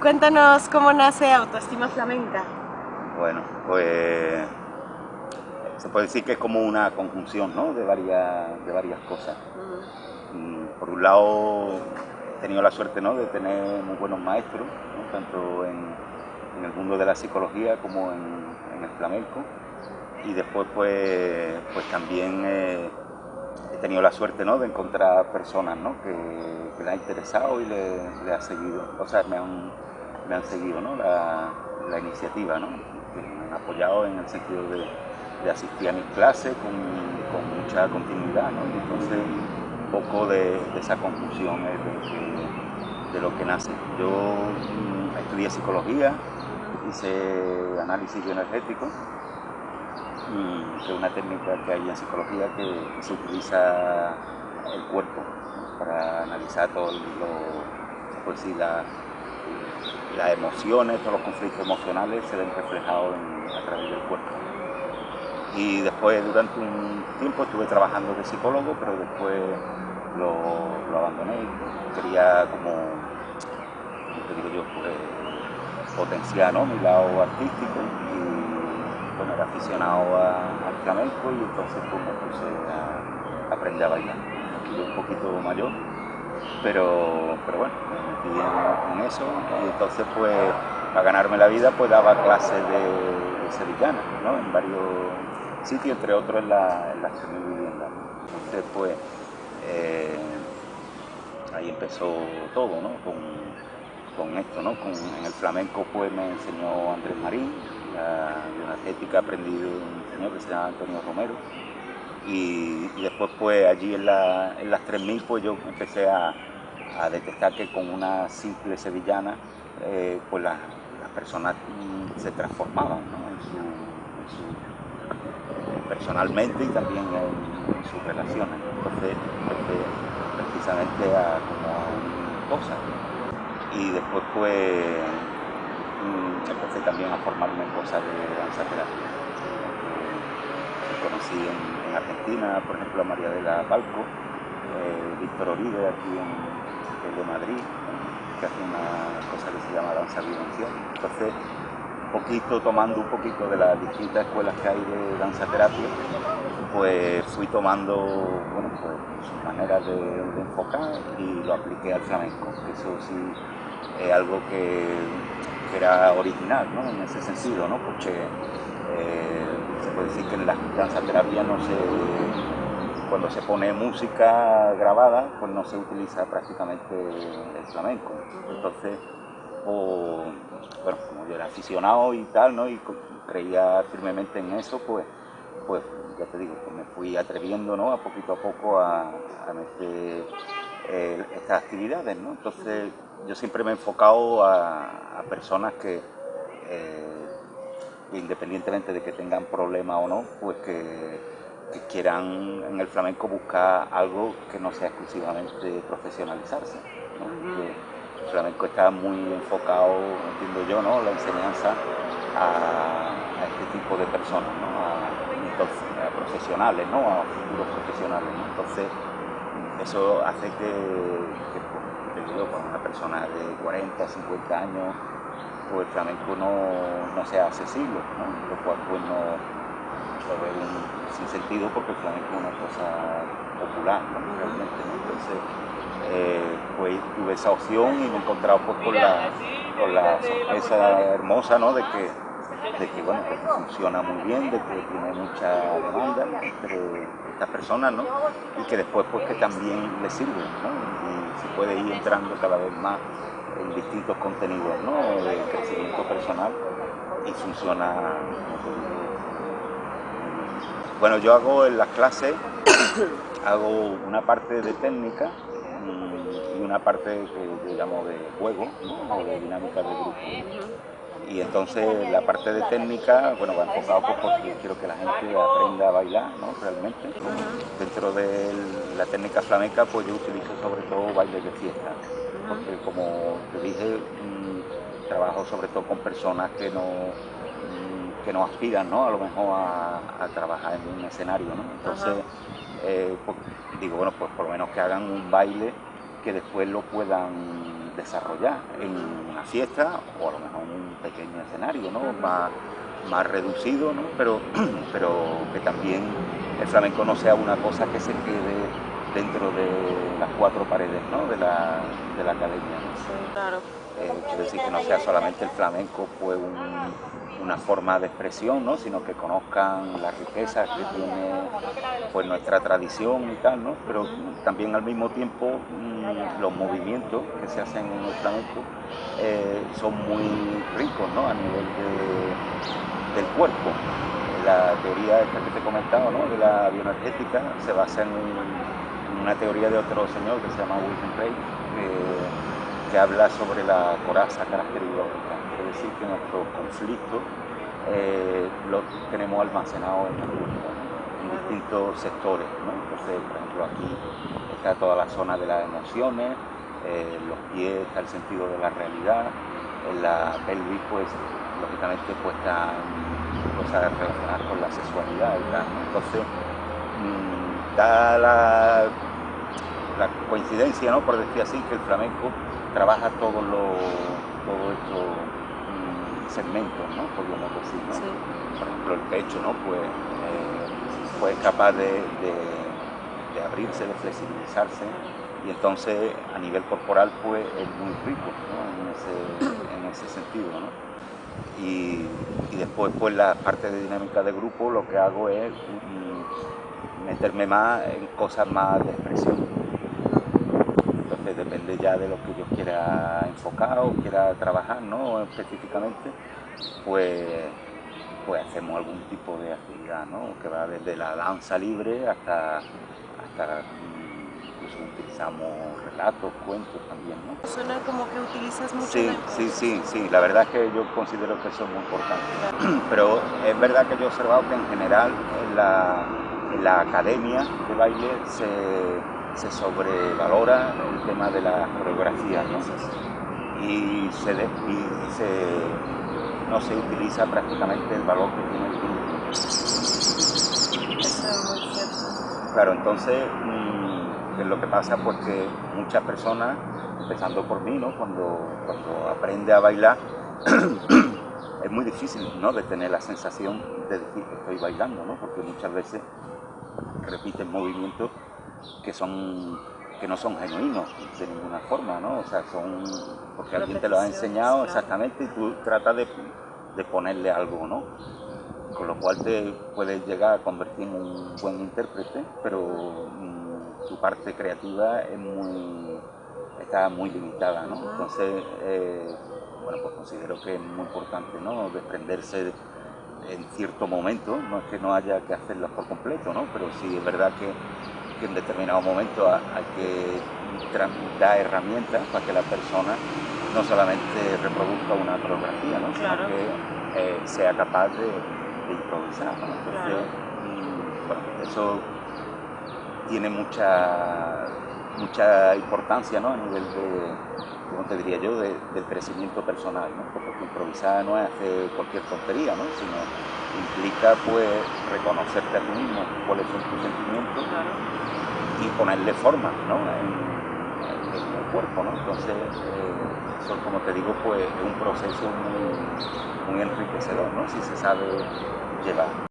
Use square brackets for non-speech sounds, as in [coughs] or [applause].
Cuéntanos cómo nace Autoestima Flamenca. Bueno, pues se puede decir que es como una conjunción ¿no? de, varias, de varias cosas. Mm, por un lado, he tenido la suerte ¿no? de tener muy buenos maestros, tanto en, el mundo de la psicología como en, el flamenco. Y después, pues, pues también he tenido la suerte ¿no? de encontrar personas ¿no? que, le ha interesado y le, ha seguido, o sea, me han, me han seguido ¿no? la, la iniciativa, ¿no? que me han apoyado en el sentido de asistir a mis clases con, mucha continuidad, ¿no? Y entonces un poco de, esa confusión de, lo que nace. Yo mm, estudié psicología, hice análisis bioenergético, que es una técnica que hay en psicología que, se utiliza el cuerpo para analizar todo lo, pues sí, las emociones, todos los conflictos emocionales se ven reflejados a través del cuerpo y después durante un tiempo estuve trabajando de psicólogo, pero después lo, abandoné. Quería como, te digo yo, pues, potenciar mi lado artístico y bueno, aficionado al flamenco y entonces pues, me puse a aprender a bailar. Yo un poquito mayor, pero, pero bueno, me metí en, eso y entonces pues para ganarme la vida pues daba clases de, de. En varios sitio, entre otros en la, en la vivienda. Entonces, pues, eh, ahí empezó todo, ¿no? Con, esto, ¿no? en el flamenco, pues, me enseñó Andrés Marín, la bioenergética aprendí de un señor que se llama Antonio Romero, y, después, pues, allí en, las 3000, pues, yo empecé a, detectar que con una simple sevillana, eh, pues, las, personas mm, se transformaban, en su personalmente y también en, sus relaciones. Entonces, precisamente a como cosas. Y después pues mm, empecé también a formarme en cosas de danza terapia. Conocí en, Argentina, por ejemplo, a María de la Palco, eh, Víctor Oribe aquí en, de Madrid, que hace una cosa que se llama danza vivencial. Entonces, poquito, tomando un poquito de las distintas escuelas que hay de danza terapia, pues fui tomando bueno, pues, maneras de, enfocar y lo apliqué al flamenco, eso sí es algo que, era original ¿no? en ese sentido, ¿no? porque puede decir que en la danza terapia no se, cuando se pone música grabada, pues no se utiliza prácticamente el flamenco. Entonces, bueno, como yo era aficionado y tal, ¿no? Y creía firmemente en eso, pues, pues ya te digo, pues me fui atreviendo, ¿no? A poquito a poco a, meter eh, estas actividades, ¿no? Entonces yo siempre me he enfocado a, personas que, eh, independientemente de que tengan problemas o no, pues que, quieran en el flamenco buscar algo que no sea exclusivamente profesionalizarse. ¿no? el flamenco está muy enfocado, entiendo yo, ¿no? la enseñanza a, este tipo de personas, ¿no? a, profesionales, ¿no? a futuros profesionales. Entonces, eso hace que, que pues, una persona de 40, 50 años, pues el flamenco no, sea accesible, ¿no? lo cual pues no lo un sin sentido porque el flamenco es una cosa popular, ¿no? realmente. Entonces, eh, pues tuve esa opción y me he encontrado pues, con, la, con la sorpresa hermosa ¿no? de, que, de que, bueno, funciona muy bien, de que tiene mucha demanda entre estas personas ¿no? y que después pues que también le sirve ¿no? y se puede ir entrando cada vez más en distintos contenidos ¿no? de crecimiento personal y funciona bueno yo hago en las clases [coughs] hago una parte de técnica y, una parte que yo llamo de juego o de dinámica de grupo. Y entonces la parte de técnica, bueno, va enfocado pues, porque quiero que la gente aprenda a bailar, ¿no? Realmente. Dentro de la técnica flamenca, pues yo utilizo sobre todo bailes de fiesta, porque como te dije, mm, trabajo sobre todo con personas que no mm, que no aspiran, ¿no? A lo mejor a, trabajar en un escenario, ¿no? Entonces, eh, pues, digo, bueno, pues por lo menos que hagan un baile que después lo puedan desarrollar en una fiesta o a lo mejor en un pequeño escenario, ¿no? Más, más reducido, ¿no? pero, [clears throat] pero que también el flamenco no sea una cosa que se quede dentro de las cuatro paredes ¿no? de, la, de la academia. claro. Eh, quiero decir que no sea solamente el flamenco pues una forma de expresión, ¿no? sino que conozcan las riquezas que tiene pues, nuestra tradición y tal, ¿no? pero también al mismo tiempo mm, los movimientos que se hacen en el flamenco eh, son muy ricos ¿no? a nivel del cuerpo. La teoría esta que te he comentado, ¿no? de la bioenergética, se basa en, una teoría de otro señor que se llama Wilhelm Reich, que, habla sobre la coraza característica, es decir, que nuestros conflictos eh, los tenemos almacenados en cuerpo, en distintos sectores. Entonces, por ejemplo, aquí está toda la zona de las emociones, eh, los pies está el sentido de la realidad, en la pelvis, pues, lógicamente, pues están cosas relacionadas con la sexualidad y tal. Entonces, mm, da la, la, coincidencia, ¿no? por decir así, que el flamenco trabaja todos los todo estos mm, segmentos, ¿no? podríamos decir. ¿no? Por ejemplo, el pecho, ¿no? pues, eh, es capaz de, de, de abrirse, de flexibilizarse y entonces a nivel corporal pues es muy rico ¿no? en, ese, [coughs] en, ese, sentido. ¿no? Y, y, después pues la parte de dinámica de grupo lo que hago es mm, meterme más en cosas más de expresión. Depende ya de lo que yo quiera enfocar o quiera trabajar ¿no? específicamente, pues, pues hacemos algún tipo de actividad ¿no? que va desde la danza libre hasta, hasta utilizamos relatos, cuentos también, ¿no? Suena como que utilizas mucho Sí, sí, sí, sí, la verdad es que yo considero que eso es muy importante. [clears throat] Pero es verdad que yo he observado que en general en la, en la academia de baile se, se, sobrevalora el tema de la coreografía, ¿no? Y se, y se, no se utiliza prácticamente el valor que tiene el grupo. Eso es muy cierto. Claro, entonces es lo que pasa pues que muchas personas, empezando por mí, ¿no? cuando, cuando aprende a bailar, [clears throat] es muy difícil ¿no? de tener la sensación de decir que estoy bailando, ¿no? porque muchas veces repiten movimientos que son que no son genuinos de ninguna forma, ¿no? O sea, son porque alguien te lo ha enseñado exactamente y tú tratas de, de ponerle algo, ¿no? Con lo cual te puedes llegar a convertir en un buen intérprete, pero tu parte creativa es muy, está muy limitada, ¿no? Entonces, eh, bueno, pues considero que es muy importante, ¿no? Desprenderse en cierto momento, no es que no haya que hacerlo por completo, ¿no? Pero sí es verdad que, que en determinado momento hay que dar herramientas para que la persona no solamente reproduzca una coreografía, ¿no? Claro. sino que eh, sea capaz de, de improvisar. ¿no? Entonces, Claro. mm, bueno, eso tiene mucha, mucha importancia ¿no? a nivel de, ¿cómo te diría yo?, de, del crecimiento personal, ¿no? porque improvisar no es hacer cualquier tontería, ¿no? sino implica pues reconocerte a ti mismo, cuáles son tus sentimientos Claro. y ponerle forma ¿no? en, en el cuerpo. ¿no? Entonces, eh, eso, como te digo, pues es un proceso muy, muy enriquecedor, ¿no? si se sabe llevar.